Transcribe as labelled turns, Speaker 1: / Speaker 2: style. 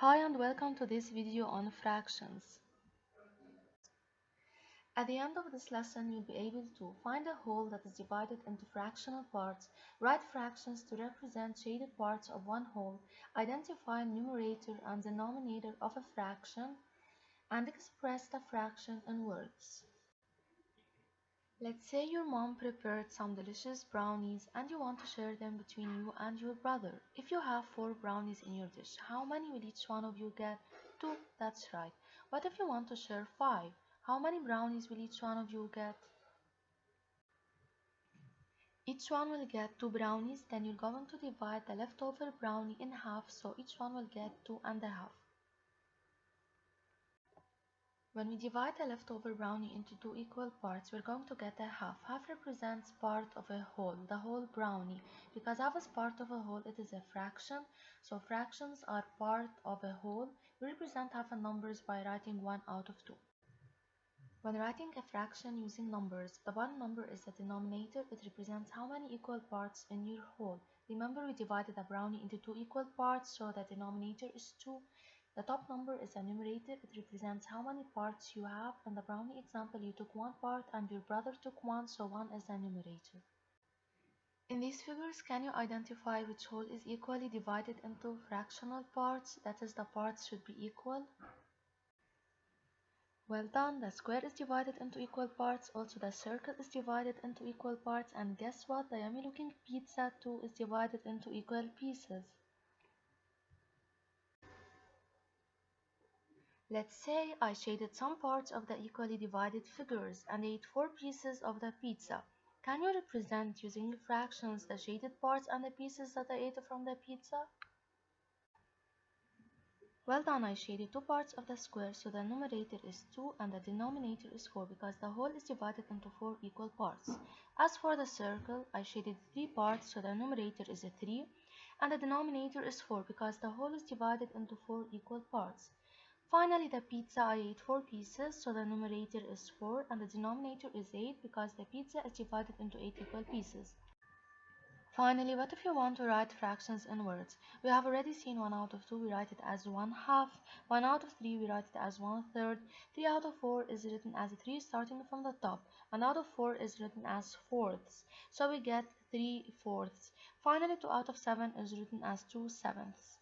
Speaker 1: Hi and welcome to this video on fractions. At the end of this lesson, you'll be able to find a whole that is divided into fractional parts, write fractions to represent shaded parts of one whole, identify numerator and denominator of a fraction, and express the fraction in words. Let's say your mom prepared some delicious brownies and you want to share them between you and your brother. If you have four brownies in your dish, how many will each one of you get? Two, that's right. What if you want to share five? How many brownies will each one of you get? Each one will get two brownies, then you're going to divide the leftover brownie in half, so each one will get two and a half. When we divide a leftover brownie into two equal parts, we're going to get a half. Half represents part of a whole, the whole brownie. Because half is part of a whole, it is a fraction. So fractions are part of a whole. We represent half in numbers by writing 1 out of 2. When writing a fraction using numbers, the one number is the denominator. It represents how many equal parts in your whole. Remember we divided the brownie into two equal parts, so the denominator is 2 the top number is a numerator. It represents how many parts you have. In the brownie example, you took one part and your brother took one, so one is the numerator. In these figures, can you identify which whole is equally divided into fractional parts? That is, the parts should be equal. Well done, the square is divided into equal parts, also the circle is divided into equal parts, and guess what? The yummy looking pizza too is divided into equal pieces. Let's say I shaded some parts of the equally divided figures and ate four pieces of the pizza. Can you represent using fractions the shaded parts and the pieces that I ate from the pizza? Well done, I shaded two parts of the square so the numerator is 2 and the denominator is 4 because the whole is divided into 4 equal parts. As for the circle, I shaded 3 parts so the numerator is a 3 and the denominator is 4 because the whole is divided into 4 equal parts. Finally, the pizza I ate 4 pieces, so the numerator is 4 and the denominator is 8 because the pizza is divided into 8 equal pieces. Finally, what if you want to write fractions in words? We have already seen 1 out of 2, we write it as 1 half, 1 out of 3, we write it as 1 third, 3 out of 4 is written as 3 starting from the top, 1 out of 4 is written as fourths, so we get 3 fourths. Finally, 2 out of 7 is written as 2 sevenths.